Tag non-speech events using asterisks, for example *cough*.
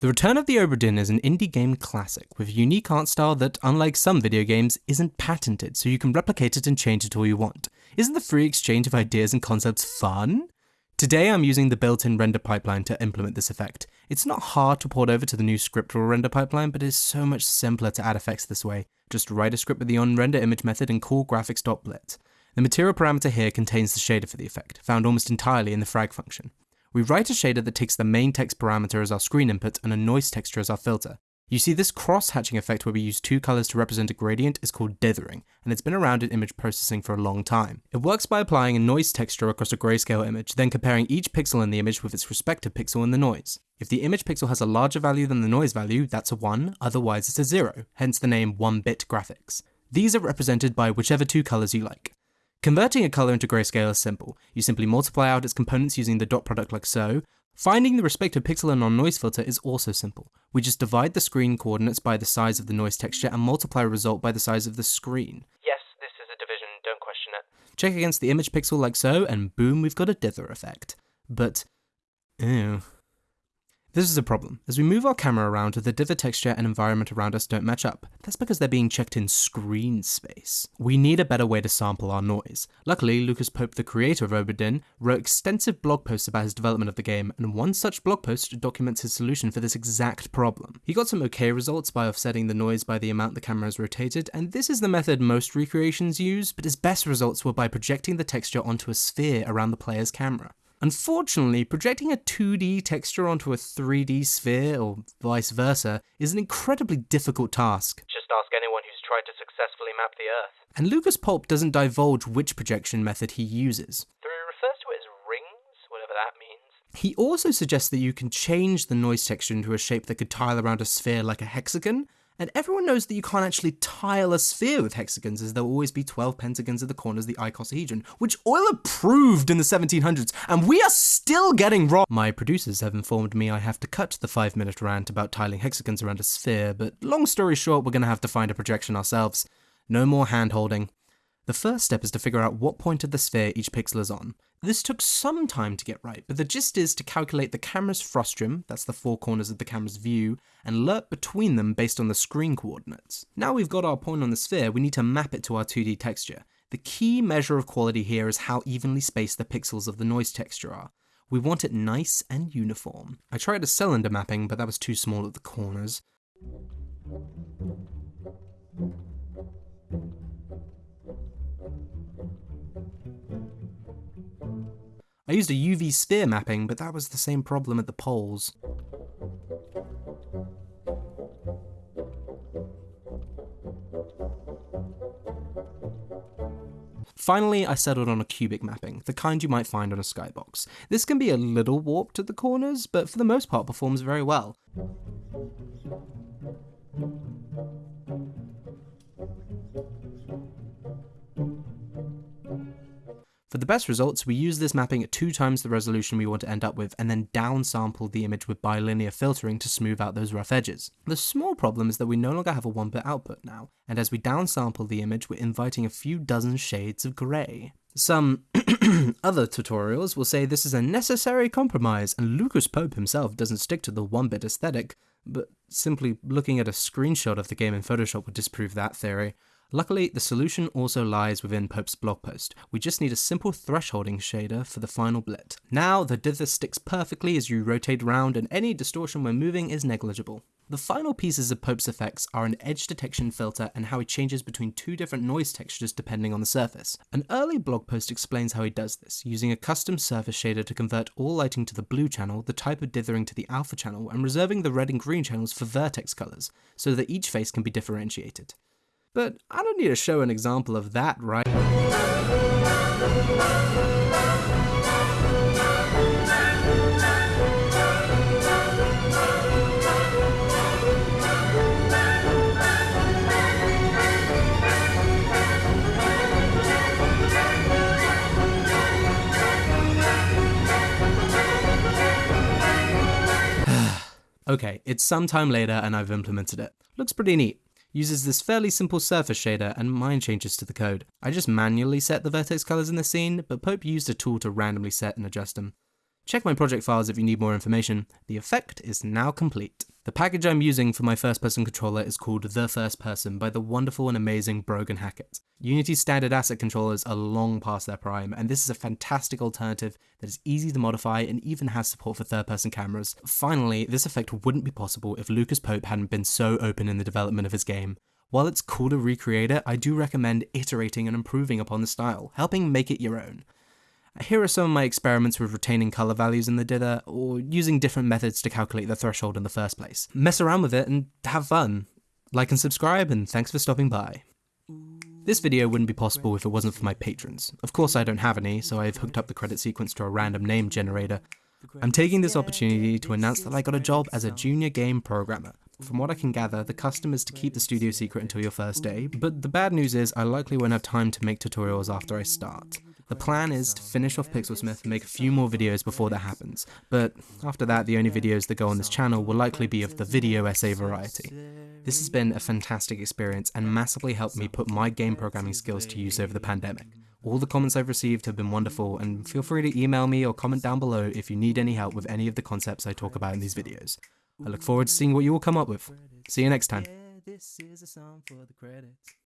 The Return of the Obra is an indie game classic with a unique art style that, unlike some video games, isn't patented, so you can replicate it and change it all you want. Isn't the free exchange of ideas and concepts fun? Today I'm using the built-in render pipeline to implement this effect. It's not hard to port over to the new scriptable render pipeline, but it is so much simpler to add effects this way. Just write a script with the onRenderImage method and call graphics.blit. The material parameter here contains the shader for the effect, found almost entirely in the frag function. We write a shader that takes the main text parameter as our screen input and a noise texture as our filter. You see this cross-hatching effect where we use two colors to represent a gradient is called dithering, and it's been around in image processing for a long time. It works by applying a noise texture across a grayscale image, then comparing each pixel in the image with its respective pixel in the noise. If the image pixel has a larger value than the noise value, that's a 1, otherwise it's a 0, hence the name 1-bit graphics. These are represented by whichever two colors you like. Converting a color into grayscale is simple. You simply multiply out its components using the dot product like so. Finding the respective pixel and non-noise filter is also simple. We just divide the screen coordinates by the size of the noise texture and multiply result by the size of the screen. Yes, this is a division, don't question it. Check against the image pixel like so, and boom, we've got a dither effect. But, ew. This is a problem. As we move our camera around, the dither texture and environment around us don't match up. That's because they're being checked in screen space. We need a better way to sample our noise. Luckily, Lucas Pope, the creator of Obra Dinn, wrote extensive blog posts about his development of the game, and one such blog post documents his solution for this exact problem. He got some okay results by offsetting the noise by the amount the camera is rotated, and this is the method most recreations use, but his best results were by projecting the texture onto a sphere around the player's camera. Unfortunately, projecting a 2D texture onto a 3D sphere, or vice versa, is an incredibly difficult task. Just ask anyone who's tried to successfully map the Earth. And Lucas Pope doesn't divulge which projection method he uses. Though he refers to it as rings, whatever that means. He also suggests that you can change the noise texture into a shape that could tile around a sphere like a hexagon, and everyone knows that you can't actually tile a sphere with hexagons as there'll always be 12 pentagons at the corners of the icosahedron, which Euler proved in the 1700s, and we are still getting wrong. My producers have informed me I have to cut the 5 minute rant about tiling hexagons around a sphere, but long story short, we're gonna have to find a projection ourselves. No more hand holding. The first step is to figure out what point of the sphere each pixel is on. This took some time to get right, but the gist is to calculate the camera's frustum, that's the four corners of the camera's view, and lerp between them based on the screen coordinates. Now we've got our point on the sphere, we need to map it to our 2D texture. The key measure of quality here is how evenly spaced the pixels of the noise texture are. We want it nice and uniform. I tried a cylinder mapping, but that was too small at the corners. I used a UV sphere mapping, but that was the same problem at the poles. Finally, I settled on a cubic mapping, the kind you might find on a skybox. This can be a little warped at the corners, but for the most part performs very well. For the best results, we use this mapping at two times the resolution we want to end up with, and then downsample the image with bilinear filtering to smooth out those rough edges. The small problem is that we no longer have a 1-bit output now, and as we downsample the image, we're inviting a few dozen shades of grey. Some *clears throat* other tutorials will say this is a necessary compromise, and Lucas Pope himself doesn't stick to the 1-bit aesthetic, but simply looking at a screenshot of the game in Photoshop would disprove that theory. Luckily, the solution also lies within Pope's blog post. We just need a simple thresholding shader for the final blit. Now, the dither sticks perfectly as you rotate around and any distortion when moving is negligible. The final pieces of Pope's effects are an edge detection filter and how he changes between two different noise textures depending on the surface. An early blog post explains how he does this, using a custom surface shader to convert all lighting to the blue channel, the type of dithering to the alpha channel, and reserving the red and green channels for vertex colors, so that each face can be differentiated. But I don't need to show an example of that, right? *sighs* okay, it's some time later and I've implemented it. Looks pretty neat uses this fairly simple surface shader and mine changes to the code. I just manually set the vertex colors in the scene, but Pope used a tool to randomly set and adjust them. Check my project files if you need more information. The effect is now complete. The package I'm using for my first person controller is called The First Person by the wonderful and amazing Brogan Hackett. Unity's standard asset controllers are long past their prime, and this is a fantastic alternative that is easy to modify and even has support for third person cameras. Finally, this effect wouldn't be possible if Lucas Pope hadn't been so open in the development of his game. While it's cool to recreate it, I do recommend iterating and improving upon the style, helping make it your own. Here are some of my experiments with retaining color values in the dither, or using different methods to calculate the threshold in the first place. Mess around with it and have fun. Like and subscribe, and thanks for stopping by. This video wouldn't be possible if it wasn't for my patrons. Of course I don't have any, so I've hooked up the credit sequence to a random name generator. I'm taking this opportunity to announce that I got a job as a junior game programmer. From what I can gather, the custom is to keep the studio secret until your first day, but the bad news is I likely won't have time to make tutorials after I start. The plan is to finish off Pixelsmith and make a few more videos before that happens, but after that the only videos that go on this channel will likely be of the video essay variety. This has been a fantastic experience and massively helped me put my game programming skills to use over the pandemic. All the comments I've received have been wonderful and feel free to email me or comment down below if you need any help with any of the concepts I talk about in these videos. I look forward to seeing what you will come up with. See you next time.